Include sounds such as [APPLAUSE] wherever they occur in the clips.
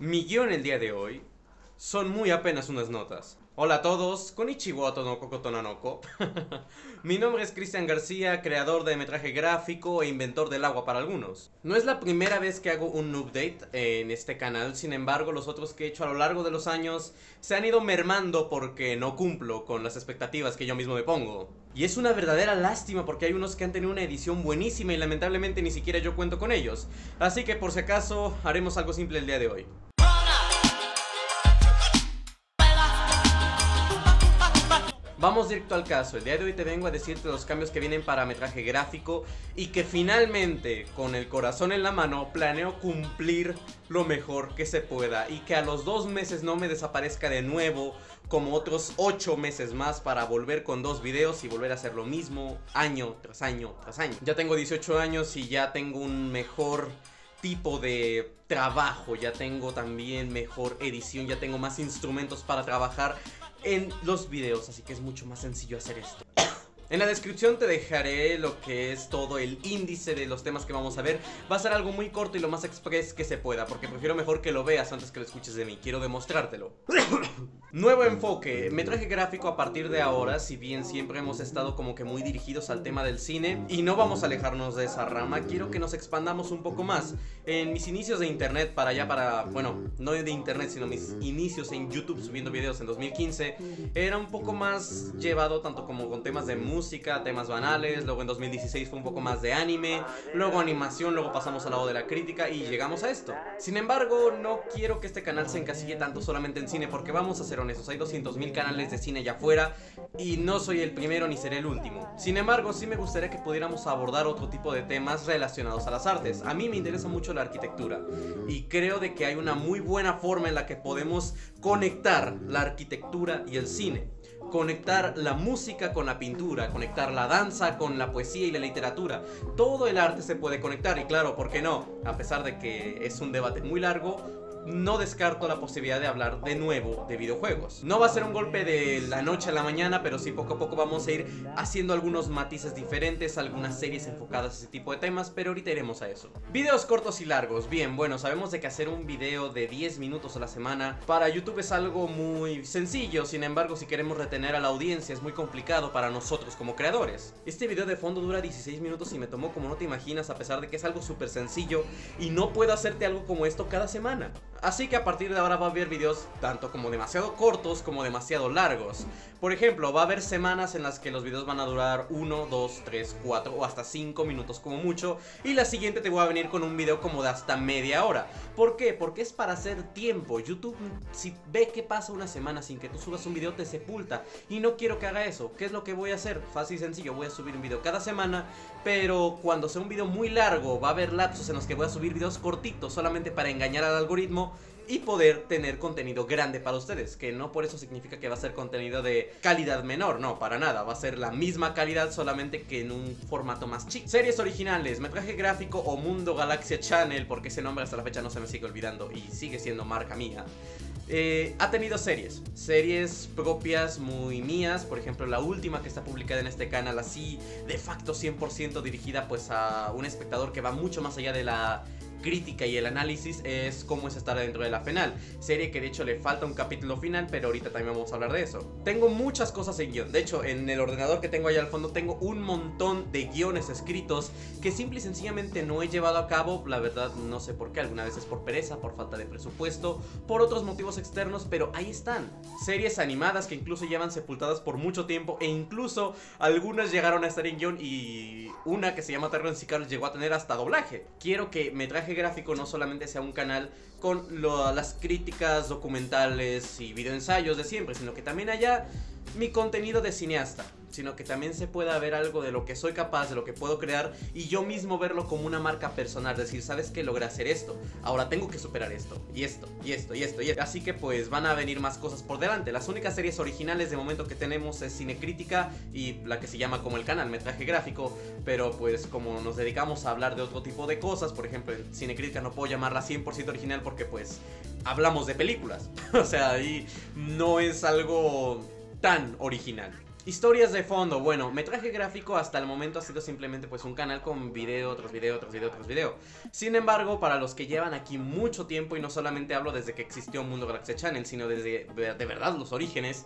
Mi guion el día de hoy son muy apenas unas notas. Hola a todos, konnichiwa tonoko kotonanoko. [LAUGHS] Mi nombre es Cristian García, creador de metraje gráfico e inventor del agua para algunos. No es la primera vez que hago un update en este canal, sin embargo los otros que he hecho a lo largo de los años se han ido mermando porque no cumplo con las expectativas que yo mismo me pongo. Y es una verdadera lástima porque hay unos que han tenido una edición buenísima y lamentablemente ni siquiera yo cuento con ellos. Así que por si acaso haremos algo simple el día de hoy. Vamos directo al caso, el día de hoy te vengo a decirte los cambios que vienen para metraje gráfico y que finalmente, con el corazón en la mano, planeo cumplir lo mejor que se pueda y que a los dos meses no me desaparezca de nuevo como otros ocho meses más para volver con dos videos y volver a hacer lo mismo año tras año tras año. Ya tengo 18 años y ya tengo un mejor tipo de trabajo, ya tengo también mejor edición, ya tengo más instrumentos para trabajar en los videos, así que es mucho más sencillo hacer esto. En la descripción te dejaré lo que es todo el índice de los temas que vamos a ver. Va a ser algo muy corto y lo más express que se pueda Porque prefiero mejor que lo veas antes que lo escuches de mí. Quiero demostrártelo. [COUGHS] Nuevo enfoque, metraje gráfico a partir de ahora Si bien siempre hemos estado como que muy dirigidos al tema del cine Y no vamos a alejarnos de esa rama Quiero que nos expandamos un poco más. En mis inicios de internet para allá para... Bueno, no de internet sino mis inicios en YouTube subiendo videos en 2015 Era un poco más llevado tanto como con temas de música música, temas banales, luego en 2016 fue un poco más de anime, luego animación, luego pasamos al lado de la crítica y llegamos a esto. Sin embargo, no quiero que este canal se encasille tanto solamente en cine porque vamos a ser honestos, hay 200.000 canales de cine allá afuera y no soy el primero ni seré el último. Sin embargo, sí me gustaría que pudiéramos abordar otro tipo de temas relacionados a las artes. A mí me interesa mucho la arquitectura y creo de que hay una muy buena forma en la que podemos conectar la arquitectura y el cine conectar la música con la pintura, conectar la danza con la poesía y la literatura. Todo el arte se puede conectar y claro, ¿por qué no? A pesar de que es un debate muy largo, no descarto la posibilidad de hablar de nuevo de videojuegos. No va a ser un golpe de la noche a la mañana, pero sí poco a poco vamos a ir haciendo algunos matices diferentes, algunas series enfocadas a ese tipo de temas, pero ahorita iremos a eso. Videos cortos y largos. Bien, bueno, sabemos de que hacer un video de 10 minutos a la semana para YouTube es algo muy sencillo, sin embargo, si queremos retener a la audiencia es muy complicado para nosotros como creadores. Este video de fondo dura 16 minutos y me tomó como no te imaginas a pesar de que es algo súper sencillo y no puedo hacerte algo como esto cada semana. Así que a partir de ahora va a haber videos tanto como demasiado cortos como demasiado largos. Por ejemplo, va a haber semanas en las que los videos van a durar 1, 2, 3, 4 o hasta 5 minutos como mucho. Y la siguiente te voy a venir con un video como de hasta media hora. ¿Por qué? Porque es para hacer tiempo. YouTube, si ve que pasa una semana sin que tú subas un video, te sepulta. Y no quiero que haga eso. ¿Qué es lo que voy a hacer? Fácil y sencillo, voy a subir un video cada semana. Pero cuando sea un video muy largo, va a haber lapsos en los que voy a subir videos cortitos solamente para engañar al algoritmo y poder tener contenido grande para ustedes, que no por eso significa que va a ser contenido de calidad menor, no, para nada, va a ser la misma calidad solamente que en un formato más chico. Series originales, metraje gráfico o Mundo Galaxia Channel, porque ese nombre hasta la fecha no se me sigue olvidando y sigue siendo marca mía. Eh, ha tenido series, series propias muy mías, por ejemplo la última que está publicada en este canal así de facto 100% dirigida pues a un espectador que va mucho más allá de la crítica y el análisis es cómo es estar dentro de la final Serie que de hecho le falta un capítulo final, pero ahorita también vamos a hablar de eso. Tengo muchas cosas en guion, de hecho en el ordenador que tengo allá al fondo tengo un montón de guiones escritos Que simple y sencillamente no he llevado a cabo, la verdad no sé por qué, alguna vez es por pereza, por falta de presupuesto Por otros motivos externos, pero ahí están. Series animadas que incluso llevan sepultadas por mucho tiempo E incluso algunas llegaron a estar en guion y una que se llama Terrence y llegó a tener hasta doblaje. Quiero que me traje gráfico no solamente sea un canal con las críticas documentales y videoensayos de siempre, sino que también haya mi contenido de cineasta sino que también se pueda ver algo de lo que soy capaz, de lo que puedo crear y yo mismo verlo como una marca personal, decir, ¿sabes que Logré hacer esto, ahora tengo que superar esto, y esto, y esto, y esto, y esto. Así que pues van a venir más cosas por delante. Las únicas series originales de momento que tenemos es Cinecrítica y la que se llama como el canal, Metraje Gráfico, pero pues como nos dedicamos a hablar de otro tipo de cosas, por ejemplo en Cinecrítica no puedo llamarla 100% original porque pues hablamos de películas, [LAUGHS] o sea, ahí no es algo tan original. Historias de fondo, bueno, metraje gráfico hasta el momento ha sido simplemente pues un canal con video, otros video, otros video, otros video. Sin embargo, para los que llevan aquí mucho tiempo y no solamente hablo desde que existió Mundo Galaxia Channel, sino desde de verdad los orígenes,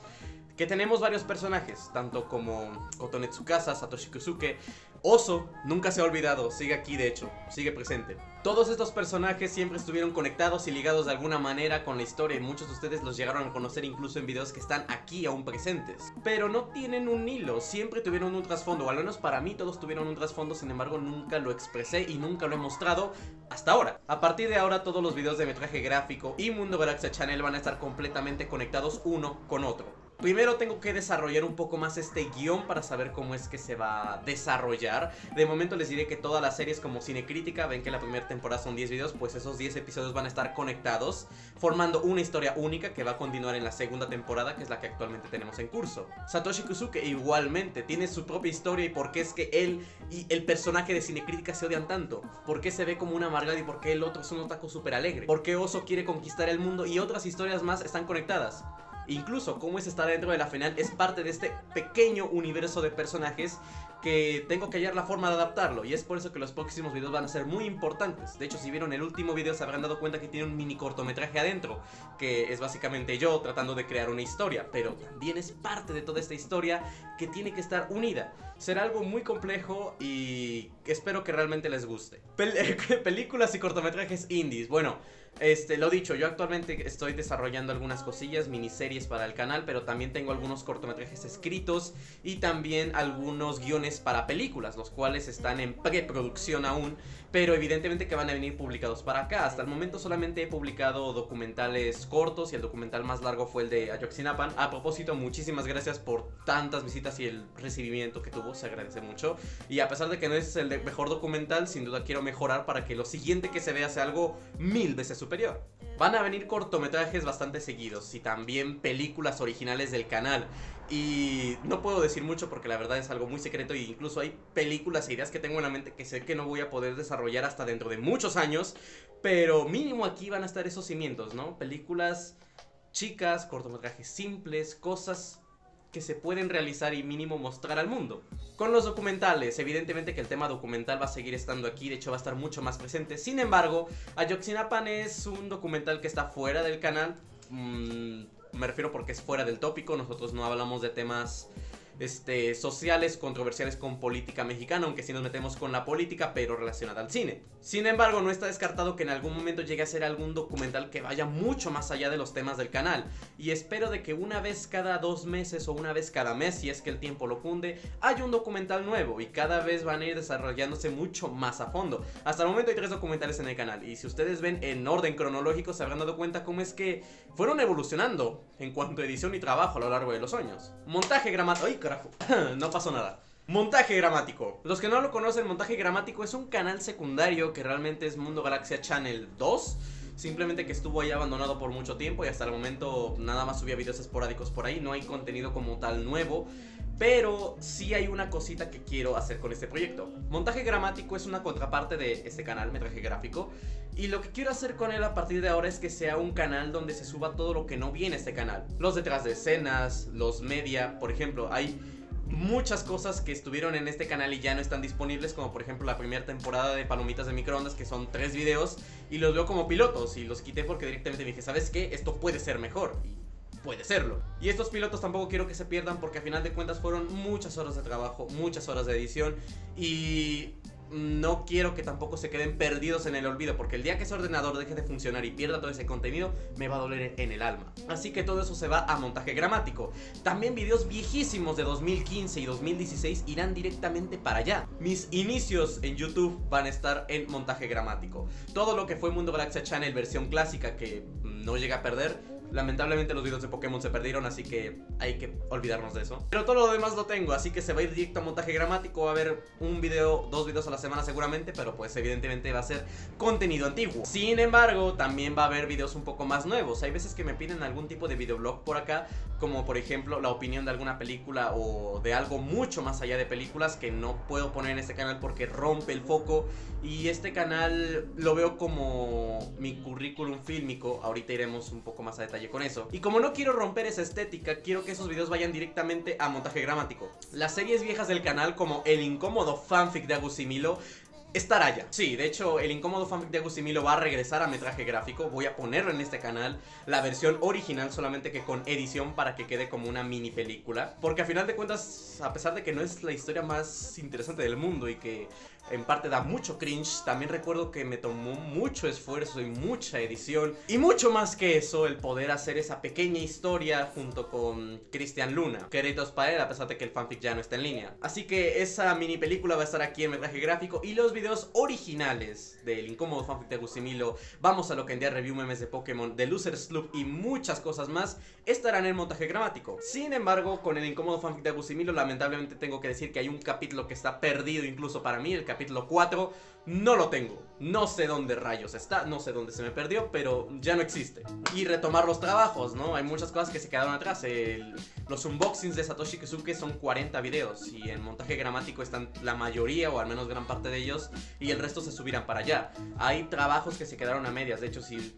que tenemos varios personajes, tanto como Kotone Tsukasa, Satoshi Kusuke, Oso, nunca se ha olvidado, sigue aquí de hecho, sigue presente. Todos estos personajes siempre estuvieron conectados y ligados de alguna manera con la historia y muchos de ustedes los llegaron a conocer incluso en videos que están aquí aún presentes. Pero no tienen un hilo, siempre tuvieron un trasfondo, o al menos para mí todos tuvieron un trasfondo, sin embargo nunca lo expresé y nunca lo he mostrado hasta ahora. A partir de ahora todos los videos de metraje gráfico y Mundo Galaxia Channel van a estar completamente conectados uno con otro. Primero tengo que desarrollar un poco más este guion para saber cómo es que se va a desarrollar. De momento les diré que todas las series como Cine Crítica, ven que la primera temporada son 10 videos, pues esos 10 episodios van a estar conectados, formando una historia única que va a continuar en la segunda temporada, que es la que actualmente tenemos en curso. Satoshi Kusuke igualmente tiene su propia historia y por qué es que él y el personaje de Cine Crítica se odian tanto. Por qué se ve como una amargado y por qué el otro es un otaku súper alegre. Por qué Oso quiere conquistar el mundo y otras historias más están conectadas. Incluso cómo es estar dentro de la final es parte de este pequeño universo de personajes que tengo que hallar la forma de adaptarlo y es por eso que los próximos videos van a ser muy importantes. De hecho, si vieron el último video se habrán dado cuenta que tiene un mini cortometraje adentro, que es básicamente yo tratando de crear una historia, pero también es parte de toda esta historia que tiene que estar unida. Será algo muy complejo y espero que realmente les guste. [LAUGHS] películas y cortometrajes indies. Bueno, este, lo dicho, yo actualmente estoy desarrollando algunas cosillas, miniseries para el canal, pero también tengo algunos cortometrajes escritos y también algunos guiones para películas, los cuales están en preproducción aún, pero evidentemente que van a venir publicados para acá. Hasta el momento solamente he publicado documentales cortos y el documental más largo fue el de Ayoxinapan. A propósito, muchísimas gracias por tantas visitas y el recibimiento que tuvo, se agradece mucho. Y a pesar de que no es el mejor documental, sin duda quiero mejorar para que lo siguiente que se vea sea algo mil veces superior. Van a venir cortometrajes bastante seguidos y también películas originales del canal. Y no puedo decir mucho porque la verdad es algo muy secreto e incluso hay películas e ideas que tengo en la mente que sé que no voy a poder desarrollar hasta dentro de muchos años. Pero mínimo aquí van a estar esos cimientos, ¿no? Películas chicas, cortometrajes simples, cosas que se pueden realizar y mínimo mostrar al mundo. Con los documentales, evidentemente que el tema documental va a seguir estando aquí, de hecho va a estar mucho más presente. Sin embargo, Ayoxinapan es un documental que está fuera del canal. Mm, me refiero porque es fuera del tópico, nosotros no hablamos de temas este, sociales controversiales con política mexicana, aunque sí nos metemos con la política, pero relacionada al cine. Sin embargo, no está descartado que en algún momento llegue a ser algún documental que vaya mucho más allá de los temas del canal. Y espero de que una vez cada dos meses o una vez cada mes, si es que el tiempo lo funde, haya un documental nuevo y cada vez van a ir desarrollándose mucho más a fondo. Hasta el momento hay tres documentales en el canal y si ustedes ven en orden cronológico se habrán dado cuenta cómo es que fueron evolucionando en cuanto a edición y trabajo a lo largo de los años. Montaje gramático... [COUGHS] No pasó nada. Montaje gramático. Los que no lo conocen, Montaje gramático es un canal secundario que realmente es Mundo Galaxia Channel 2. Simplemente que estuvo ahí abandonado por mucho tiempo y hasta el momento nada más subía videos esporádicos por ahí. No hay contenido como tal nuevo. Pero sí hay una cosita que quiero hacer con este proyecto. Montaje gramático es una contraparte de este canal, metraje gráfico. Y lo que quiero hacer con él a partir de ahora es que sea un canal donde se suba todo lo que no viene a este canal. Los detrás de escenas, los media, por ejemplo, hay muchas cosas que estuvieron en este canal y ya no están disponibles, como por ejemplo la primera temporada de Palomitas de Microondas, que son tres videos, y los veo como pilotos, y los quité porque directamente me dije, ¿sabes qué? Esto puede ser mejor puede serlo. Y estos pilotos tampoco quiero que se pierdan porque a final de cuentas fueron muchas horas de trabajo, muchas horas de edición y no quiero que tampoco se queden perdidos en el olvido porque el día que ese ordenador deje de funcionar y pierda todo ese contenido me va a doler en el alma. Así que todo eso se va a montaje gramático. También videos viejísimos de 2015 y 2016 irán directamente para allá. Mis inicios en YouTube van a estar en montaje gramático. Todo lo que fue Mundo Galaxia Channel versión clásica que no llega a perder Lamentablemente los videos de Pokémon se perdieron, así que hay que olvidarnos de eso. Pero todo lo demás lo tengo, así que se va a ir directo a montaje gramático. Va a haber un video, dos videos a la semana seguramente, pero pues evidentemente va a ser contenido antiguo. Sin embargo, también va a haber videos un poco más nuevos. Hay veces que me piden algún tipo de videoblog por acá, como por ejemplo la opinión de alguna película o de algo mucho más allá de películas que no puedo poner en este canal porque rompe el foco. Y este canal lo veo como mi currículum fílmico. Ahorita iremos un poco más a detalle con eso. Y como no quiero romper esa estética, quiero que esos videos vayan directamente a montaje gramático. Las series viejas del canal como El incómodo fanfic de Agusimilo estará ya. Sí, de hecho, el incómodo fanfic de Agustimilo va a regresar a metraje gráfico. Voy a ponerlo en este canal, la versión original, solamente que con edición para que quede como una mini película. Porque a final de cuentas, a pesar de que no es la historia más interesante del mundo y que en parte da mucho cringe. También recuerdo que me tomó mucho esfuerzo y mucha edición. Y mucho más que eso, el poder hacer esa pequeña historia junto con Cristian Luna. Créditos para él, a pesar de que el fanfic ya no está en línea. Así que esa mini película va a estar aquí en metraje gráfico. Y los videos originales del incómodo fanfic de Agustimilo, Vamos a lo que en día review memes de Pokémon, de Loser Sloop y muchas cosas más, estarán en montaje gramático. Sin embargo, con el incómodo fanfic de Agustimilo, lamentablemente tengo que decir que hay un capítulo que está perdido incluso para mí, el 4, no lo tengo. No sé dónde rayos está, no sé dónde se me perdió, pero ya no existe. Y retomar los trabajos, ¿no? Hay muchas cosas que se quedaron atrás. los unboxings de Satoshi Kizuke son 40 videos y en montaje gramático están la mayoría o al menos gran parte de ellos y el resto se subirán para allá. Hay trabajos que se quedaron a medias, de hecho si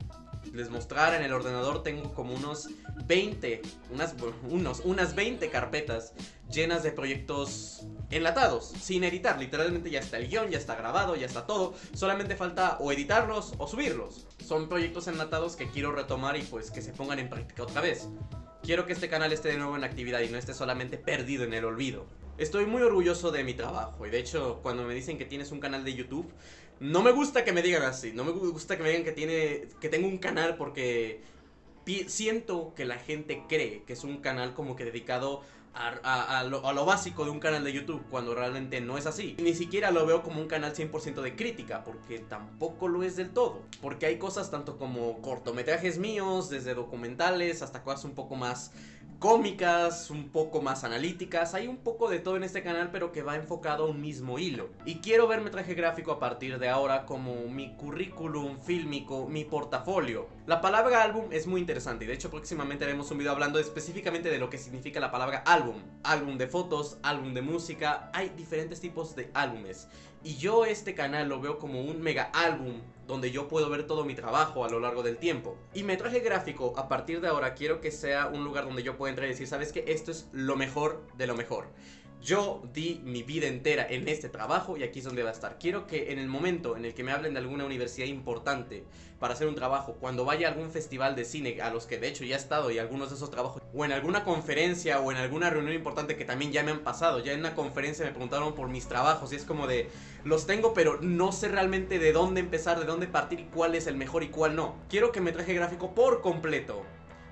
les mostrara en el ordenador tengo como unos 20, unas, unos, unas 20 carpetas llenas de proyectos enlatados, sin editar, literalmente ya está el guion, ya está grabado, ya está todo, solamente falta o editarlos o subirlos. Son proyectos enlatados que quiero retomar y pues que se pongan en práctica otra vez. Quiero que este canal esté de nuevo en actividad y no esté solamente perdido en el olvido. Estoy muy orgulloso de mi trabajo y de hecho cuando me dicen que tienes un canal de YouTube, no me gusta que me digan así, no me gusta que me digan que, tiene, que tengo un canal porque siento que la gente cree que es un canal como que dedicado a, lo, básico de un canal de YouTube cuando realmente no es así. Ni siquiera lo veo como un canal 100% de crítica porque tampoco lo es del todo. Porque hay cosas tanto como cortometrajes míos, desde documentales hasta cosas un poco más cómicas, un poco más analíticas, hay un poco de todo en este canal pero que va enfocado a un mismo hilo. Y quiero ver metraje gráfico a partir de ahora como mi currículum fílmico, mi portafolio. La palabra álbum es muy interesante y de hecho próximamente haremos un video hablando específicamente de lo que significa la palabra álbum. Álbum de fotos, álbum de música, hay diferentes tipos de álbumes. Y yo este canal lo veo como un mega álbum donde yo puedo ver todo mi trabajo a lo largo del tiempo. Y metraje gráfico, a partir de ahora quiero que sea un lugar donde yo pueda entrar y decir, ¿sabes qué? Esto es lo mejor de lo mejor. Yo di mi vida entera en este trabajo y aquí es donde va a estar. Quiero que en el momento en el que me hablen de alguna universidad importante para hacer un trabajo, cuando vaya a algún festival de cine, a los que de hecho ya he estado y algunos de esos trabajos, o en alguna conferencia o en alguna reunión importante que también ya me han pasado, ya en una conferencia me preguntaron por mis trabajos y es como de, los tengo pero no sé realmente de dónde empezar, de dónde partir y cuál es el mejor y cuál no. Quiero que me traje gráfico por completo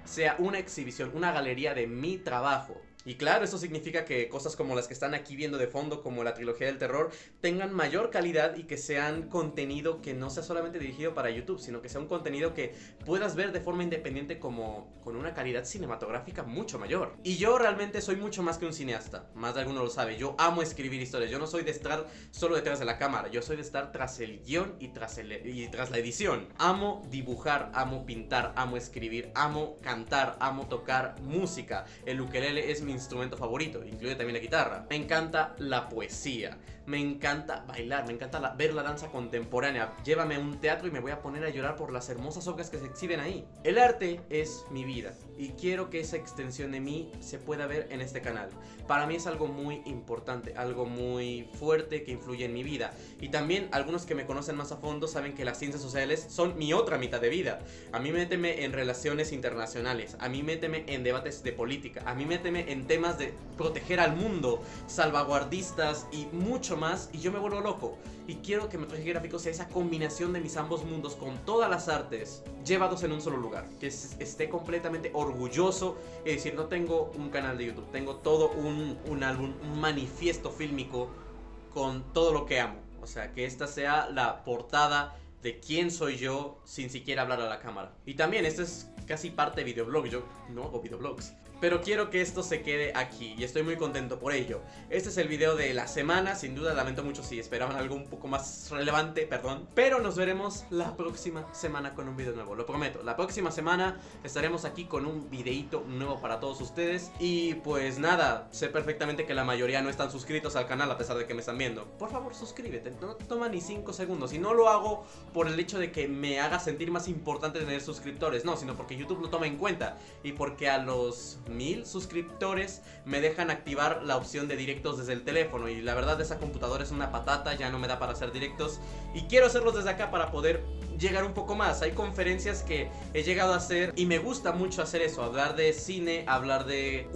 sea una exhibición, una galería de mi trabajo y claro, eso significa que cosas como las que están aquí viendo de fondo, como la trilogía del terror, tengan mayor calidad y que sean contenido que no sea solamente dirigido para YouTube, sino que sea un contenido que puedas ver de forma independiente como con una calidad cinematográfica mucho mayor. Y yo realmente soy mucho más que un cineasta, más de alguno lo sabe, yo amo escribir historias, yo no soy de estar solo detrás de la cámara, yo soy de estar tras el guion y tras, el, y tras la edición. Amo dibujar, amo pintar, amo escribir, amo cantar, amo tocar música. El ukelele es mi instrumento favorito, incluye también la guitarra. Me encanta la poesía, me encanta bailar, me encanta ver la danza contemporánea. Llévame a un teatro y me voy a poner a llorar por las hermosas obras que se exhiben ahí. El arte es mi vida y quiero que esa extensión de mí se pueda ver en este canal. Para mí es algo muy importante, algo muy fuerte que influye en mi vida. Y también algunos que me conocen más a fondo saben que las ciencias sociales son mi otra mitad de vida. A mí méteme en relaciones internacionales, a mí méteme en debates de política, a mí méteme en temas de proteger al mundo, salvaguardistas y mucho más y yo me vuelvo loco. Y quiero que Metraje Gráfico sea esa combinación de mis ambos mundos con todas las artes llevados en un solo lugar. Que esté completamente orgulloso y decir, no tengo un canal de YouTube, tengo todo un, un álbum, un manifiesto fílmico con todo lo que amo. O sea, que esta sea la portada de quién soy yo sin siquiera hablar a la cámara. Y también, esto es casi parte de videoblog, yo no hago videoblogs. Pero quiero que esto se quede aquí y estoy muy contento por ello. Este es el video de la semana, sin duda lamento mucho si esperaban algo un poco más relevante, perdón. Pero nos veremos la próxima semana con un video nuevo, lo prometo. La próxima semana estaremos aquí con un videito nuevo para todos ustedes. Y pues nada, sé perfectamente que la mayoría no están suscritos al canal a pesar de que me están viendo. Por favor suscríbete, no toma ni 5 segundos. Y no lo hago por el hecho de que me haga sentir más importante tener suscriptores, no, sino porque YouTube lo toma en cuenta. Y porque a los mil suscriptores me dejan activar la opción de directos desde el teléfono. Y la verdad esa computadora es una patata, ya no me da para hacer directos. Y quiero hacerlos desde acá para poder llegar un poco más. Hay conferencias que he llegado a hacer y me gusta mucho hacer eso, hablar de cine, hablar de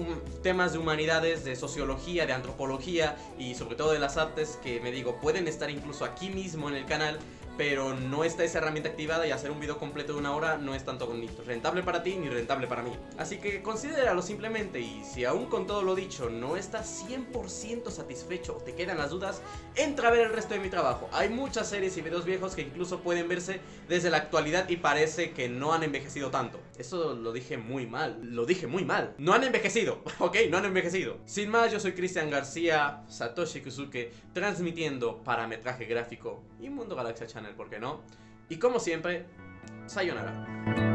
temas de humanidades, de sociología, de antropología y sobre todo de las artes que me digo, pueden estar incluso aquí mismo en el canal pero no está esa herramienta activada y hacer un video completo de una hora no es tanto ni rentable para ti ni rentable para mí. Así que considéralo simplemente y si aún con todo lo dicho no estás 100% satisfecho o te quedan las dudas, entra a ver el resto de mi trabajo. Hay muchas series y videos viejos que incluso pueden verse desde la actualidad y parece que no han envejecido tanto. Eso lo dije muy mal, lo dije muy mal. No han envejecido, [LAUGHS] ok, no han envejecido. Sin más, yo soy Cristian García, Satoshi Kusuke, transmitiendo parametraje gráfico y Mundo Galaxia Channel ¿por qué no? Y como siempre, sayonara.